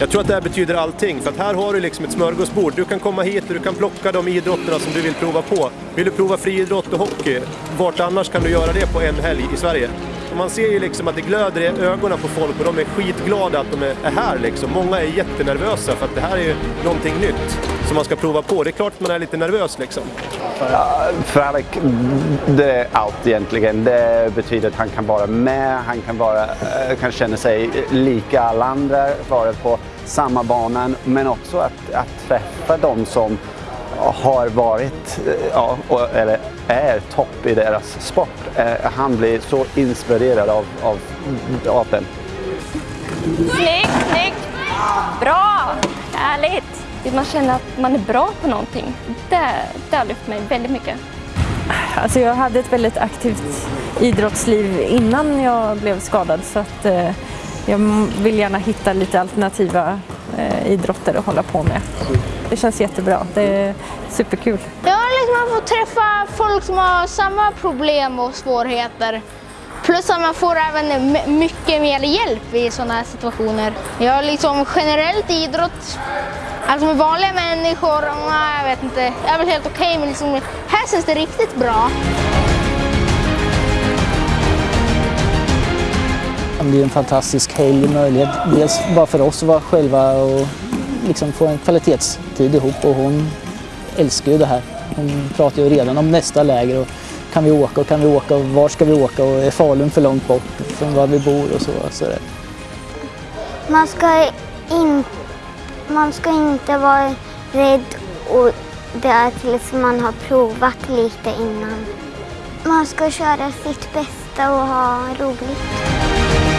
Jag tror att det här betyder allting, för att här har du liksom ett smörgåsbord. Du kan komma hit och du kan plocka de idrotterna som du vill prova på. Vill du prova friidrott och hockey, vart annars kan du göra det på en helg i Sverige? Och man ser ju liksom att det glöder i ögonen på folk och de är skitglada att de är här liksom. Många är jättenervösa för att det här är ju någonting nytt som man ska prova på. Det är klart att man är lite nervös liksom. Ja, för det är allt egentligen. Det betyder att han kan vara med, han kan, vara, eh, kan känna sig lika alla andra, vara på samma banan, men också att, att träffa de som har varit, eh, ja, eller är topp i deras sport. Eh, han blir så inspirerad av, av, av den. Snyggt, snyggt! Bra! Härligt! Man känner att man är bra på någonting. Det, det har lyft mig väldigt mycket. Alltså jag hade ett väldigt aktivt idrottsliv innan jag blev skadad så att eh, jag vill gärna hitta lite alternativa eh, idrotter att hålla på med. Det känns jättebra. Det är superkul. Ja, liksom man får träffa folk som har samma problem och svårigheter. Plus att man får även mycket mer hjälp i sådana här situationer. Jag liksom generellt idrott, alltså med vanliga människor, jag vet inte, det är väl helt okej okay, men liksom, här känns det riktigt bra. Det blir en fantastisk helg möjlighet. Dels bara för oss att vara själva och liksom få en kvalitetstid ihop och hon älskar ju det här. Hon pratar ju redan om nästa läger och kan vi åka och kan vi åka och var ska vi åka och är Falun för långt bort från var vi bor och så. så man, ska in, man ska inte vara rädd och det är tills man har provat lite innan. Man ska köra sitt bästa och ha roligt.